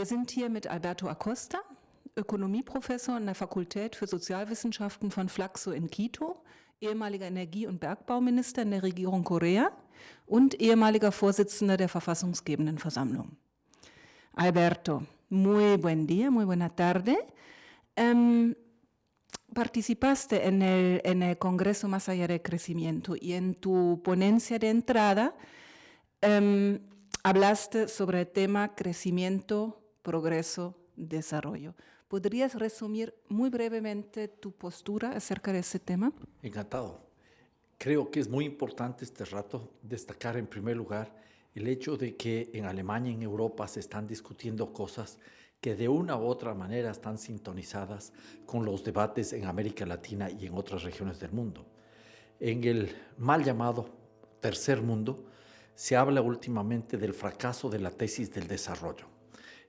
Wir sind hier mit Alberto Acosta, Ökonomieprofessor an der Fakultät für Sozialwissenschaften von Flaxo in Quito, ehemaliger Energie- und Bergbauminister in der Regierung Korea und ehemaliger Vorsitzender der verfassungsgebenden Versammlung. Alberto, muy buen día, muy buena tarde. Um, participaste en el, en el, Congreso Más Allá del Crecimiento y en tu ponencia de entrada um, hablaste sobre el tema crecimiento, progreso, desarrollo. ¿Podrías resumir muy brevemente tu postura acerca de ese tema? Encantado. Creo que es muy importante este rato destacar en primer lugar el hecho de que en Alemania y en Europa se están discutiendo cosas que de una u otra manera están sintonizadas con los debates en América Latina y en otras regiones del mundo. En el mal llamado tercer mundo se habla últimamente del fracaso de la tesis del desarrollo.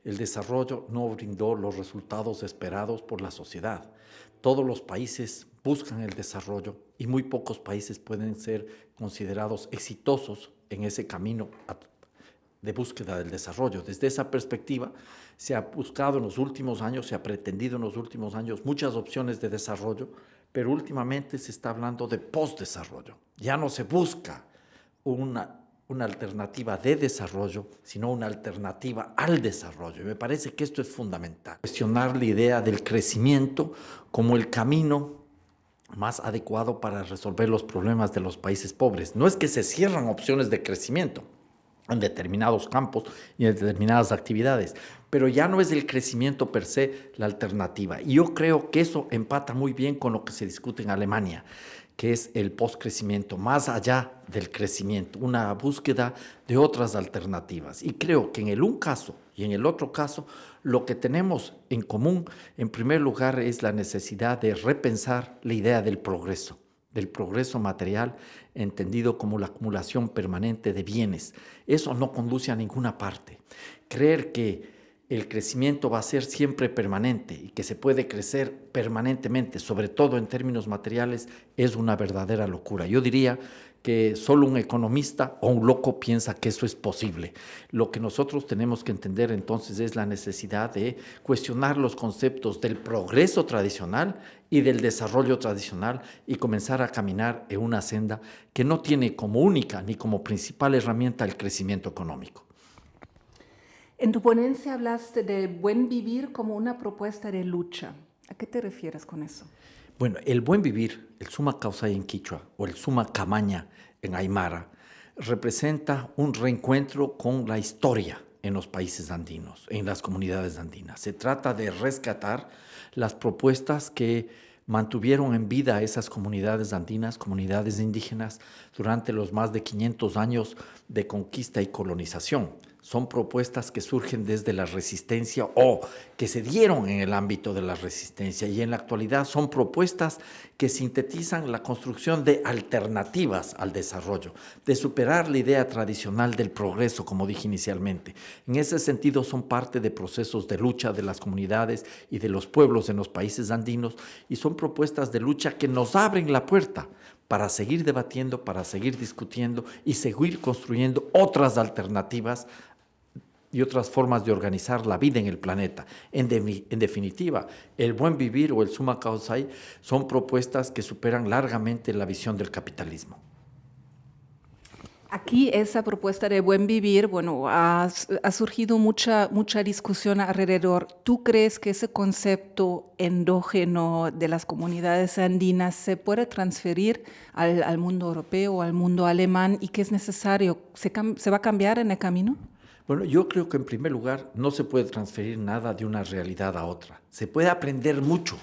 El desarrollo no brindó los resultados esperados por la sociedad. Todos los países buscan el desarrollo y muy pocos países pueden ser considerados exitosos en ese camino de búsqueda del desarrollo. Desde esa perspectiva, se ha buscado en los últimos años, se ha pretendido en los últimos años muchas opciones de desarrollo, pero últimamente se está hablando de postdesarrollo. Ya no se busca una, una alternativa de desarrollo, sino una alternativa al desarrollo. Y me parece que esto es fundamental. Cuestionar la idea del crecimiento como el camino más adecuado para resolver los problemas de los países pobres. No es que se cierran opciones de crecimiento en determinados campos y en determinadas actividades, pero ya no es el crecimiento per se la alternativa. Y yo creo que eso empata muy bien con lo que se discute en Alemania, que es el postcrecimiento, más allá del crecimiento, una búsqueda de otras alternativas. Y creo que en el un caso y en el otro caso, lo que tenemos en común, en primer lugar, es la necesidad de repensar la idea del progreso, del progreso material, entendido como la acumulación permanente de bienes. Eso no conduce a ninguna parte. Creer que el crecimiento va a ser siempre permanente y que se puede crecer permanentemente, sobre todo en términos materiales, es una verdadera locura. Yo diría que solo un economista o un loco piensa que eso es posible. Lo que nosotros tenemos que entender entonces es la necesidad de cuestionar los conceptos del progreso tradicional y del desarrollo tradicional y comenzar a caminar en una senda que no tiene como única ni como principal herramienta el crecimiento económico. En tu ponencia hablaste de buen vivir como una propuesta de lucha. ¿A qué te refieres con eso? Bueno, el buen vivir, el suma causa en quichua o el suma camaña en aymara, representa un reencuentro con la historia en los países andinos, en las comunidades andinas. Se trata de rescatar las propuestas que mantuvieron en vida a esas comunidades andinas, comunidades indígenas, durante los más de 500 años de conquista y colonización son propuestas que surgen desde la resistencia o que se dieron en el ámbito de la resistencia y en la actualidad son propuestas que sintetizan la construcción de alternativas al desarrollo, de superar la idea tradicional del progreso, como dije inicialmente. En ese sentido son parte de procesos de lucha de las comunidades y de los pueblos en los países andinos y son propuestas de lucha que nos abren la puerta para seguir debatiendo, para seguir discutiendo y seguir construyendo otras alternativas y otras formas de organizar la vida en el planeta. En, definitiva, el buen vivir o el suma causai son propuestas que superan largamente la visión del capitalismo. Aquí esa propuesta de buen vivir, bueno, ha, ha, surgido mucha, mucha discusión alrededor. ¿Tú crees que ese concepto endógeno de las comunidades andinas se puede transferir al, al mundo europeo al mundo alemán y que es necesario? ¿Se, ¿Se va a cambiar en el camino? Bueno, yo creo que en primer lugar no se puede transferir nada de una realidad a otra. Se puede aprender mucho,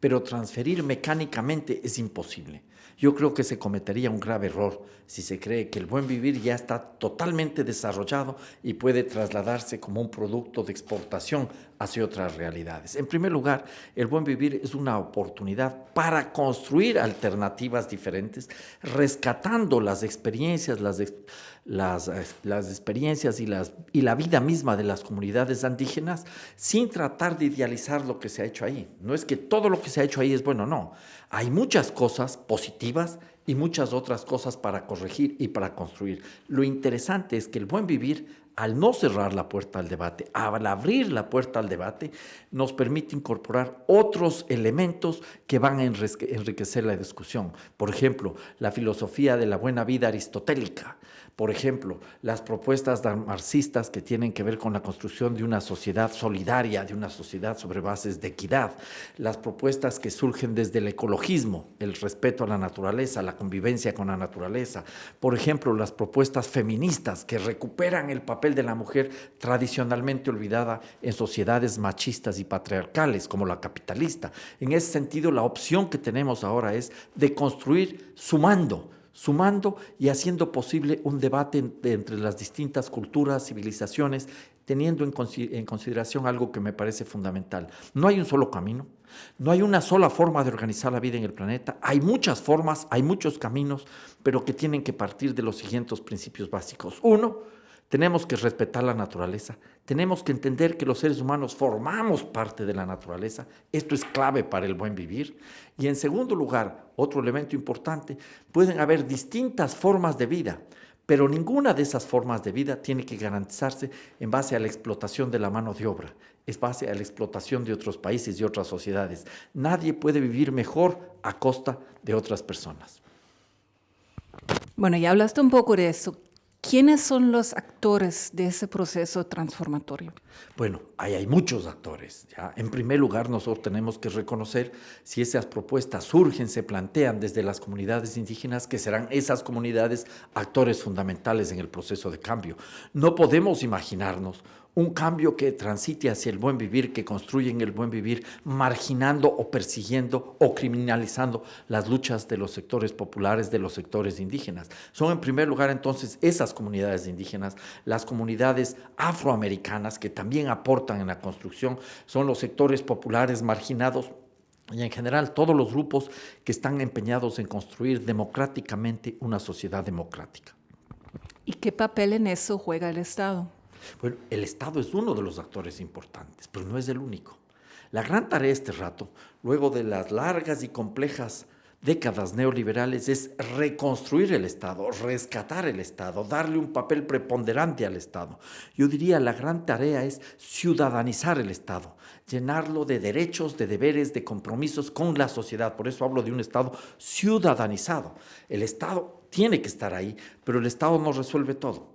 pero transferir mecánicamente es imposible. Yo creo que se cometería un grave error si se cree que el buen vivir ya está totalmente desarrollado y puede trasladarse como un producto de exportación hacia otras realidades. En primer lugar, el buen vivir es una oportunidad para construir alternativas diferentes, rescatando las experiencias, las, las, las experiencias y, las, y la vida misma de las comunidades indígenas sin tratar de idealizar lo que se ha hecho ahí. No es que todo lo que se ha hecho ahí es bueno, no. Hay muchas cosas positivas y muchas otras cosas para corregir y para construir. Lo interesante es que el buen vivir, al no cerrar la puerta al debate, al abrir la puerta al debate, nos permite incorporar otros elementos que van a enriquecer la discusión. Por ejemplo, la filosofía de la buena vida aristotélica, por ejemplo, las propuestas marxistas que tienen que ver con la construcción de una sociedad solidaria, de una sociedad sobre bases de equidad, las propuestas que surgen desde el ecologismo, el respeto a la naturaleza, la convivencia con la naturaleza, por ejemplo, las propuestas feministas que recuperan el papel de la mujer tradicionalmente olvidada en sociedades machistas y patriarcales como la capitalista. En ese sentido, la opción que tenemos ahora es de construir sumando, sumando y haciendo posible un debate entre las distintas culturas, civilizaciones, teniendo en, consideración algo que me parece fundamental. No hay un solo camino, no hay una sola forma de organizar la vida en el planeta, hay muchas formas, hay muchos caminos, pero que tienen que partir de los siguientes principios básicos. Uno, tenemos que respetar la naturaleza, tenemos que entender que los seres humanos formamos parte de la naturaleza, esto es clave para el buen vivir. Y en segundo lugar, otro elemento importante, pueden haber distintas formas de vida, pero ninguna de esas formas de vida tiene que garantizarse en base a la explotación de la mano de obra, es base a la explotación de otros países y otras sociedades. Nadie puede vivir mejor a costa de otras personas. Bueno, ya hablaste un poco de eso. ¿Quiénes son los actores de ese proceso transformatorio? Bueno, ahí hay muchos actores. ¿ya? En primer lugar, nosotros tenemos que reconocer si esas propuestas surgen, se plantean desde las comunidades indígenas, que serán esas comunidades actores fundamentales en el proceso de cambio. No podemos imaginarnos un cambio que transite hacia el buen vivir, que construyen el buen vivir, marginando o persiguiendo o criminalizando las luchas de los sectores populares, de los sectores indígenas. Son en primer lugar entonces esas comunidades indígenas, las comunidades afroamericanas que también aportan en la construcción, son los sectores populares marginados y en general todos los grupos que están empeñados en construir democráticamente una sociedad democrática. ¿Y qué papel en eso juega el Estado? Bueno, el Estado es uno de los actores importantes, pero no es el único. La gran tarea este rato, luego de las largas y complejas décadas neoliberales, es reconstruir el Estado, rescatar el Estado, darle un papel preponderante al Estado. Yo diría la gran tarea es ciudadanizar el Estado, llenarlo de derechos, de deberes, de compromisos con la sociedad. Por eso hablo de un Estado ciudadanizado. El Estado tiene que estar ahí, pero el Estado no resuelve todo.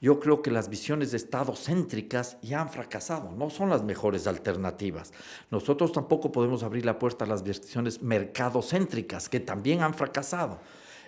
Yo creo que las visiones de Estado céntricas ya han fracasado, no son las mejores alternativas. Nosotros tampoco podemos abrir la puerta a las visiones mercadocéntricas, que también han fracasado.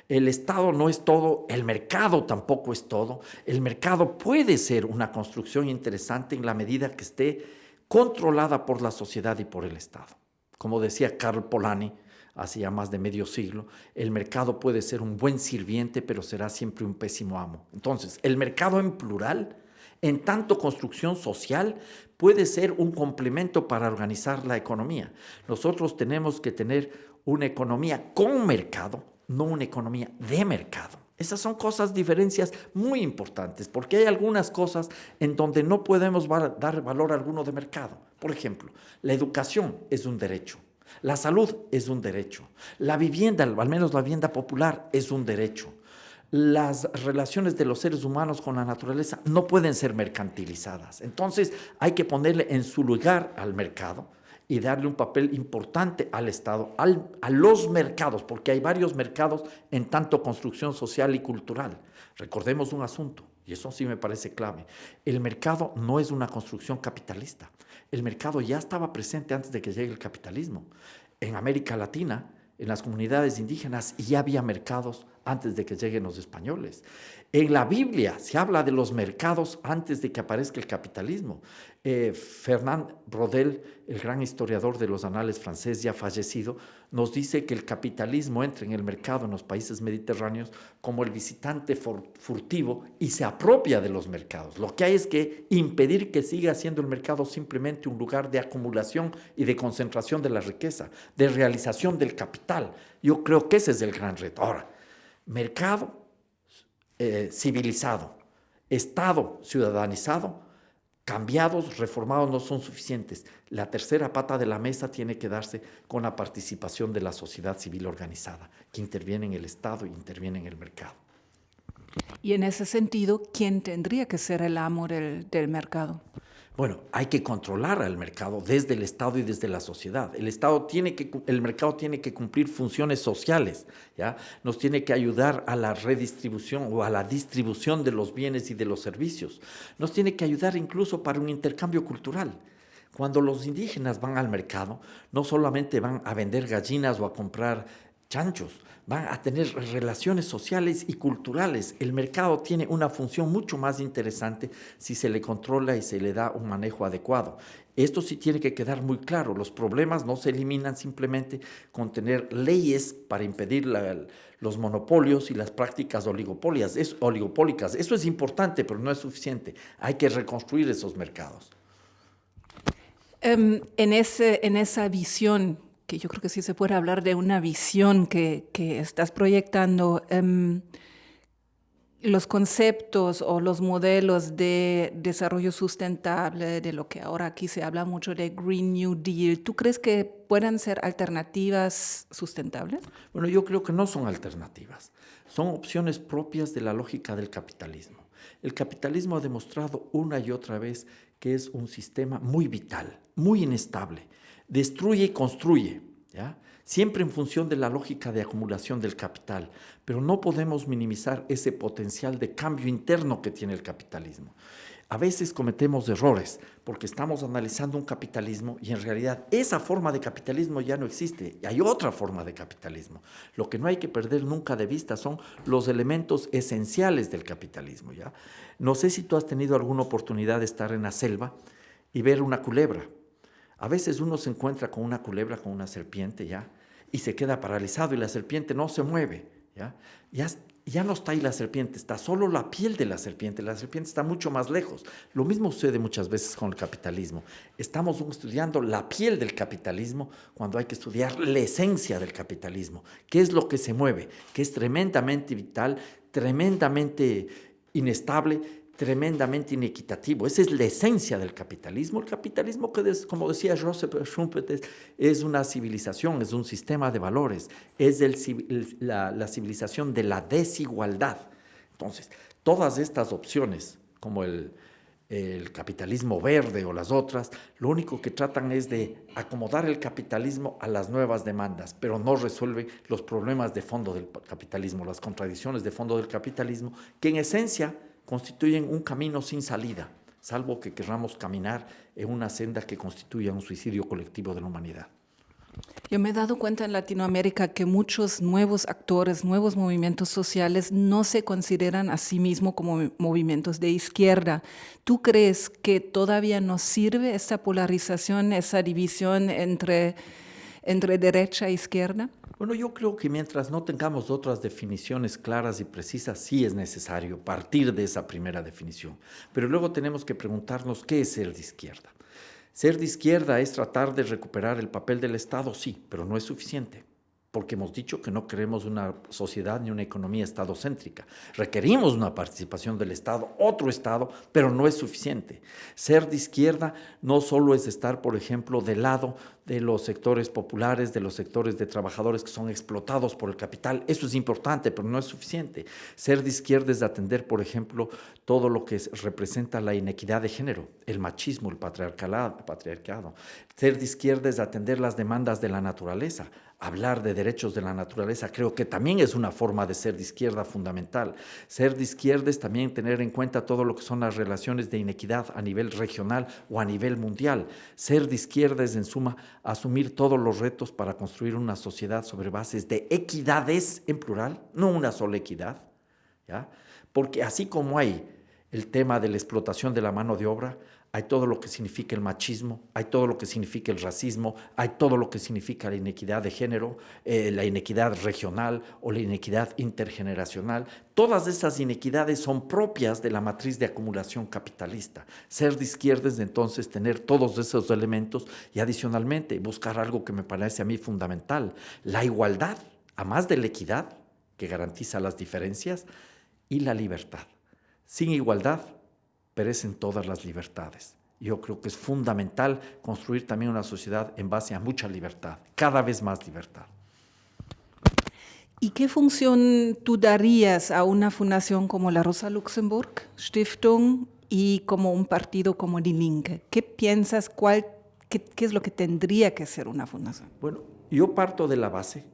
El Estado no es todo, el mercado tampoco es todo. El mercado puede ser una construcción interesante en la medida que esté controlada por la sociedad y por el Estado. Como decía Karl Polanyi, hace ya más de medio siglo, el mercado puede ser un buen sirviente, pero será siempre un pésimo amo. Entonces, el mercado en plural, en tanto construcción social, puede ser un complemento para organizar la economía. Nosotros tenemos que tener una economía con mercado, no una economía de mercado. Esas son cosas, diferencias muy importantes, porque hay algunas cosas en donde no podemos dar valor alguno de mercado. Por ejemplo, la educación es un derecho. La salud es un derecho. La vivienda, al menos la vivienda popular, es un derecho. Las relaciones de los seres humanos con la naturaleza no pueden ser mercantilizadas. Entonces hay que ponerle en su lugar al mercado y darle un papel importante al Estado, a los mercados, porque hay varios mercados en tanto construcción social y cultural. Recordemos un asunto, y eso sí me parece clave. El mercado no es una construcción capitalista. El mercado ya estaba presente antes de que llegue el capitalismo. En América Latina, en las comunidades indígenas, ya había mercados antes de que lleguen los españoles. En la Biblia se habla de los mercados antes de que aparezca el capitalismo. Eh, Fernand el gran historiador de los anales francés ya fallecido, nos dice que el capitalismo entra en el mercado en los países mediterráneos como el visitante furtivo y se apropia de los mercados. Lo que hay es que impedir que siga siendo el mercado simplemente un lugar de acumulación y de concentración de la riqueza, de realización del capital. Yo creo que ese es el gran reto. Ahora, mercado eh, civilizado, Estado ciudadanizado, cambiados, reformados no son suficientes. La tercera pata de la mesa tiene que darse con la participación de la sociedad civil organizada, que interviene en el Estado y interviene en el mercado. Y en ese sentido, ¿quién tendría que ser el amo del, del mercado? Bueno, hay que controlar al mercado desde el Estado y desde la sociedad. El Estado tiene que, el mercado tiene que cumplir funciones sociales, ¿ya? Nos tiene que ayudar a la redistribución o a la distribución de los bienes y de los servicios. Nos tiene que ayudar incluso para un intercambio cultural. Cuando los indígenas van al mercado, no solamente van a vender gallinas o a comprar chanchos, van a tener relaciones sociales y culturales. El mercado tiene una función mucho más interesante si se le controla y se le da un manejo adecuado. Esto sí tiene que quedar muy claro. Los problemas no se eliminan simplemente con tener leyes para impedir los monopolios y las prácticas. Es, oligopólicas. Eso es importante, pero no es suficiente. Hay que reconstruir esos mercados. Ese, en esa visión que yo creo que sí se puede hablar de una visión que, estás proyectando. Um, los conceptos o los modelos de desarrollo sustentable, de lo que ahora aquí se habla mucho de Green New Deal, ¿tú crees que puedan ser alternativas sustentables? Bueno, yo creo que no son alternativas, son opciones propias de la lógica del capitalismo. El capitalismo ha demostrado una y otra vez que es un sistema muy vital, muy inestable, destruye y construye, ¿ya? siempre en función de la lógica de acumulación del capital, pero no podemos minimizar ese potencial de cambio interno que tiene el capitalismo. A veces cometemos errores porque estamos analizando un capitalismo y en realidad esa forma de capitalismo ya no existe. Y hay otra forma de capitalismo. Lo que no hay que perder nunca de vista son los elementos esenciales del capitalismo. ¿ya? No sé si tú has tenido alguna oportunidad de estar en la selva y ver una culebra a veces uno se encuentra con una culebra, con una serpiente, ¿ya? Y se queda paralizado y la serpiente no se mueve, ¿ya? Ya, ya no está ahí la serpiente, está solo la piel de la serpiente. La serpiente está mucho más lejos. Lo mismo sucede muchas veces con el capitalismo. Estamos estudiando la piel del capitalismo cuando hay que estudiar la esencia del capitalismo. ¿Qué es lo que se mueve? Que es tremendamente vital, tremendamente inestable, tremendamente inequitativo. Esa es la esencia del capitalismo. El capitalismo, como decía Joseph Schumpeter, es una civilización, es un sistema de valores, es la, la civilización de la desigualdad. Entonces, todas estas opciones, como el, el capitalismo verde o las otras, lo único que tratan es de acomodar el capitalismo a las nuevas demandas, pero no resuelve los problemas de fondo del capitalismo, las contradicciones de fondo del capitalismo, que en esencia constituyen un camino sin salida, salvo que querramos caminar en una senda que constituya un suicidio colectivo de la humanidad. Yo me he dado cuenta en Latinoamérica que muchos nuevos actores, nuevos movimientos sociales no se consideran a sí mismos como movimientos de izquierda. ¿Tú crees que todavía nos sirve esa polarización, esa división entre, entre derecha e izquierda? Bueno, yo creo que mientras no tengamos otras definiciones claras y precisas, sí es necesario partir de esa primera definición. Pero luego tenemos que preguntarnos qué es ser de izquierda. Ser de izquierda es tratar de recuperar el papel del Estado, sí, pero no es suficiente porque hemos dicho que no queremos una sociedad ni una economía estadocéntrica. Requerimos una participación del Estado, otro Estado, pero no es suficiente. Ser de izquierda no solo es estar, por ejemplo, del lado de los sectores populares, de los sectores de trabajadores que son explotados por el capital. Eso es importante, pero no es suficiente. Ser de izquierda es atender, por ejemplo, todo lo que representa la inequidad de género, el machismo, el patriarcado. Ser de izquierda es atender las demandas de la naturaleza hablar de derechos de la naturaleza creo que también es una forma de ser de izquierda fundamental. Ser de izquierda es también tener en cuenta todo lo que son las relaciones de inequidad a nivel regional o a nivel mundial. Ser de izquierda es, en suma, asumir todos los retos para construir una sociedad sobre bases de equidades en plural, no una sola equidad, ¿ya? Porque así como hay el tema de la explotación de la mano de obra, hay todo lo que significa el machismo, hay todo lo que significa el racismo, hay todo lo que significa la inequidad de género, eh, la inequidad regional o la inequidad intergeneracional. Todas esas inequidades son propias de la matriz de acumulación capitalista. Ser de izquierda es entonces tener todos esos elementos y adicionalmente buscar algo que me parece a mí fundamental, la igualdad, a más de la equidad, que garantiza las diferencias, y la libertad. Sin igualdad perecen todas las libertades. Yo creo que es fundamental construir también una sociedad en base a mucha libertad, cada vez más libertad. ¿Y qué función tú darías a una fundación como la Rosa Luxemburg Stiftung y como un partido como Die Linke? ¿Qué piensas, cuál, qué, qué es lo que tendría que ser una fundación? Bueno, yo parto de la base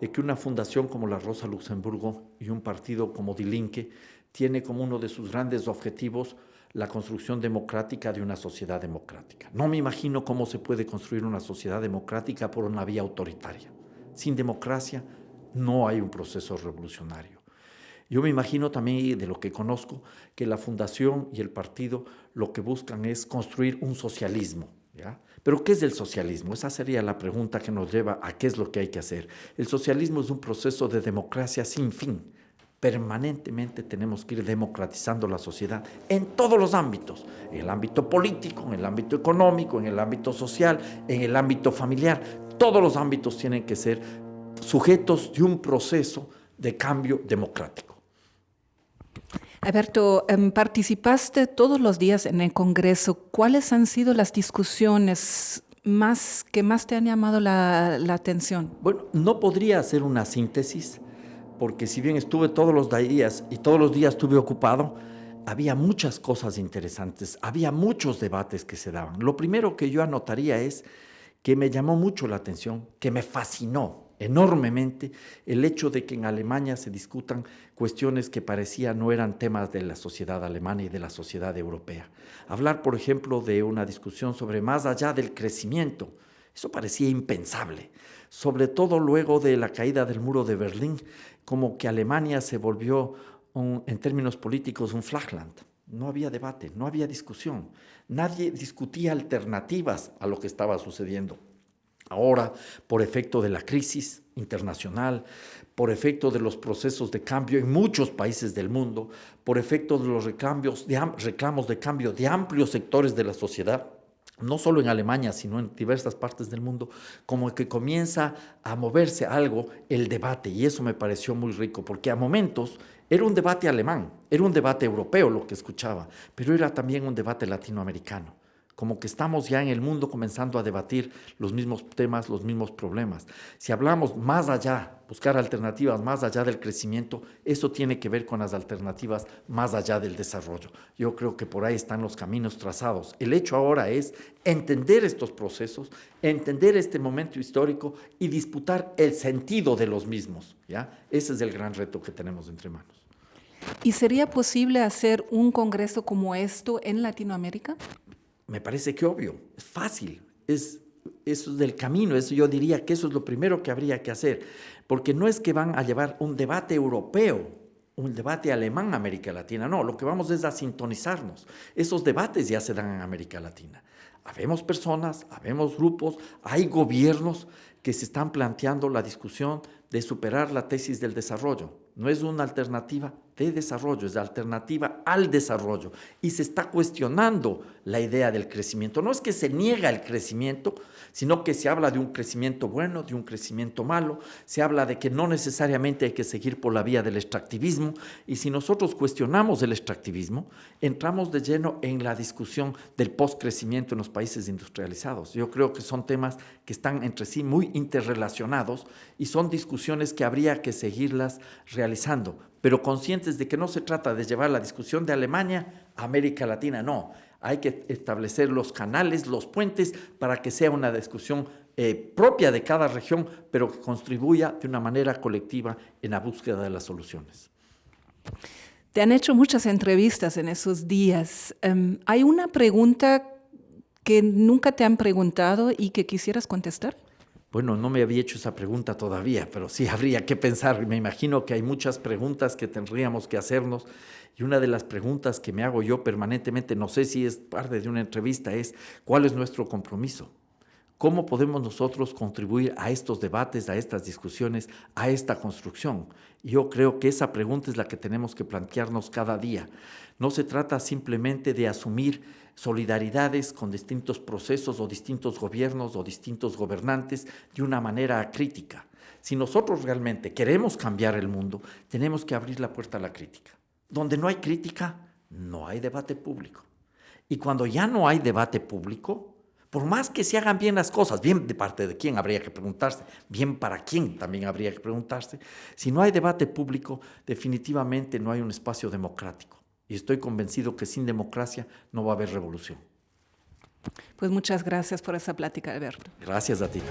de que una fundación como la Rosa Luxemburgo y un partido como Die Linke tiene como uno de sus grandes objetivos la construcción democrática de una sociedad democrática. No me imagino cómo se puede construir una sociedad democrática por una vía autoritaria. Sin democracia no hay un proceso revolucionario. Yo me imagino también, de lo que conozco, que la fundación y el partido lo que buscan es construir un socialismo. Pero ¿qué es el socialismo? Esa sería la pregunta que nos lleva a qué es lo que hay que hacer. El socialismo es un proceso de democracia sin fin. Permanentemente tenemos que ir democratizando la sociedad en todos los ámbitos, en el ámbito político, en el ámbito económico, en el ámbito social, en el ámbito familiar. Todos los ámbitos tienen que ser sujetos de un proceso de cambio democrático. Alberto, em, participaste todos los días en el Congreso. ¿Cuáles han sido las discusiones más que más te han llamado la, la atención? Bueno, no podría hacer una síntesis, porque si bien estuve todos los días y todos los días estuve ocupado, había muchas cosas interesantes, había muchos debates que se daban. Lo primero que yo anotaría es que me llamó mucho la atención, que me fascinó, enormemente el hecho de que en Alemania se discutan cuestiones que parecía no eran temas de la sociedad alemana y de la sociedad europea. Hablar, por ejemplo, de una discusión sobre más allá del crecimiento, eso parecía impensable, sobre todo luego de la caída del muro de Berlín, como que Alemania se volvió, en términos políticos, un flagland. No había debate, no había discusión. Nadie discutía alternativas a lo que estaba sucediendo. Ahora, por efecto de la crisis internacional, por efecto de los procesos de cambio en muchos países del mundo, por efecto de los reclamos de cambio de amplios sectores de la sociedad, no solo en Alemania, sino en diversas partes del mundo, como que comienza a moverse algo el debate, y eso me pareció muy rico, porque a momentos era un debate alemán, era un debate europeo lo que escuchaba, pero era también un debate latinoamericano como que estamos ya en el mundo comenzando a debatir los mismos temas, los mismos problemas. Si hablamos más allá, buscar alternativas más allá del crecimiento, eso tiene que ver con las alternativas más allá del desarrollo. Yo creo que por ahí están los caminos trazados. El hecho ahora es entender estos procesos, entender este momento histórico y disputar el sentido de los mismos. ¿ya? Ese es el gran reto que tenemos entre manos. ¿Y sería posible hacer un congreso como esto en Latinoamérica? Me parece que obvio, es fácil, es, eso es del camino, eso yo diría que eso es lo primero que habría que hacer, porque no es que van a llevar un debate europeo, un debate alemán a América Latina, no, lo que vamos es a sintonizarnos. Esos debates ya se dan en América Latina. Habemos personas, habemos grupos, hay gobiernos que se están planteando la discusión de superar la tesis del desarrollo. No es una alternativa de desarrollo, es la alternativa al desarrollo. Y se está cuestionando la idea del crecimiento. No es que se niega el crecimiento, sino que se habla de un crecimiento bueno, de un crecimiento malo, se habla de que no necesariamente hay que seguir por la vía del extractivismo. Y si nosotros cuestionamos el extractivismo, entramos de lleno en la discusión del postcrecimiento en los países industrializados. Yo creo que son temas que están entre sí muy interrelacionados y son discusiones que habría que seguirlas realizando, pero conscientes de que no se trata de llevar la discusión de Alemania a América Latina, no. Hay que establecer los canales, los puentes, para que sea una discusión eh, propia de cada región, pero que contribuya de una manera colectiva en la búsqueda de las soluciones. Te han hecho muchas entrevistas en esos días. Um, ¿Hay una pregunta que nunca te han preguntado y que quisieras contestar? Bueno, no me había hecho esa pregunta todavía, pero sí habría que pensar. Me imagino que hay muchas preguntas que tendríamos que hacernos y una de las preguntas que me hago yo permanentemente, no sé si es parte de una entrevista, es ¿cuál es nuestro compromiso? ¿Cómo podemos nosotros contribuir a estos debates, a estas discusiones, a esta construcción? Yo creo que esa pregunta es la que tenemos que plantearnos cada día. No se trata simplemente de asumir solidaridades con distintos procesos o distintos gobiernos o distintos gobernantes de una manera crítica. Si nosotros realmente queremos cambiar el mundo, tenemos que abrir la puerta a la crítica. Donde no hay crítica, no hay debate público. Y cuando ya no hay debate público, por más que se hagan bien las cosas, bien de parte de quién habría que preguntarse, bien para quién también habría que preguntarse, si no hay debate público, definitivamente no hay un espacio democrático. Y estoy convencido que sin democracia no va a haber revolución. Pues muchas gracias por esa plática, Alberto. Gracias a ti.